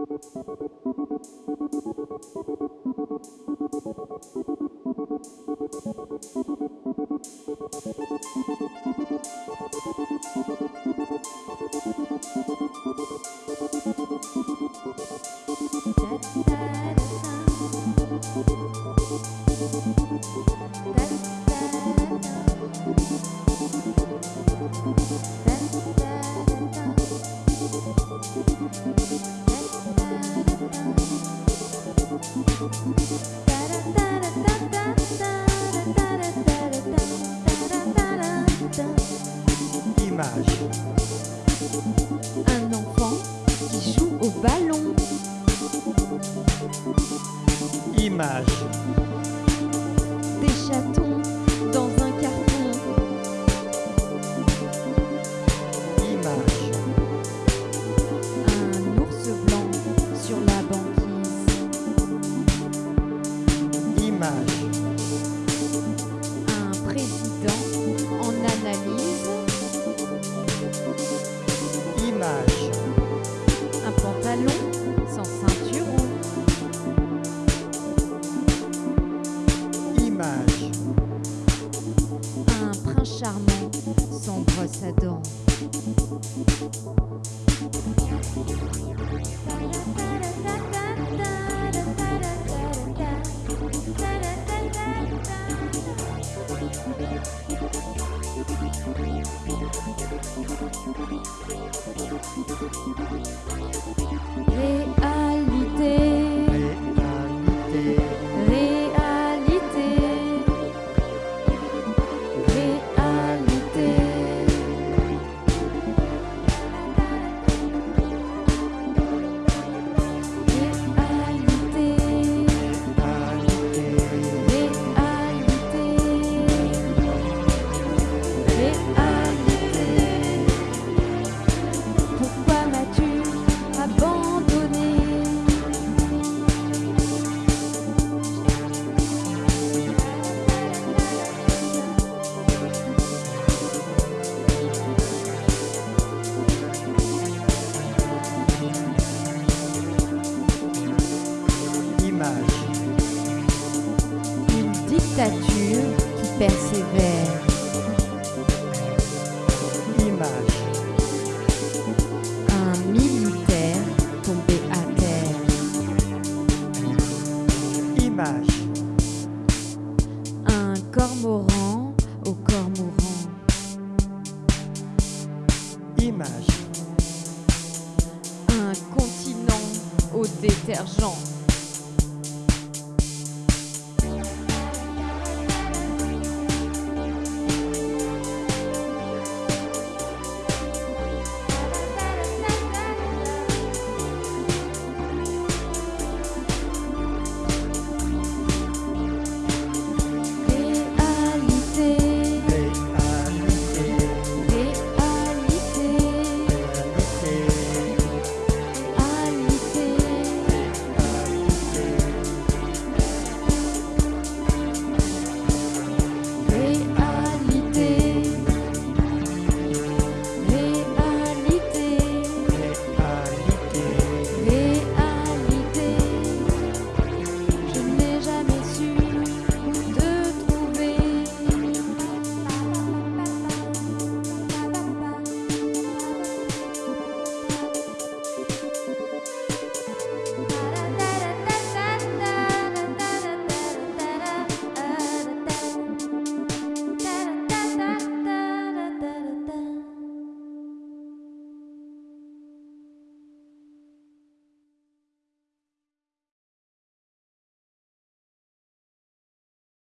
Da da da da da. Un enfant qui joue au ballon. Image. Des chatons Image. Un président en analyse. Image. Un pantalon sans ceinturon. Image. Un prince charmant sans brosse à dents. Thank you. Une dictature qui persévère. Image. Un militaire tombé à terre. Image. Un cormoran au corps mourant. Image. Un continent au détergent.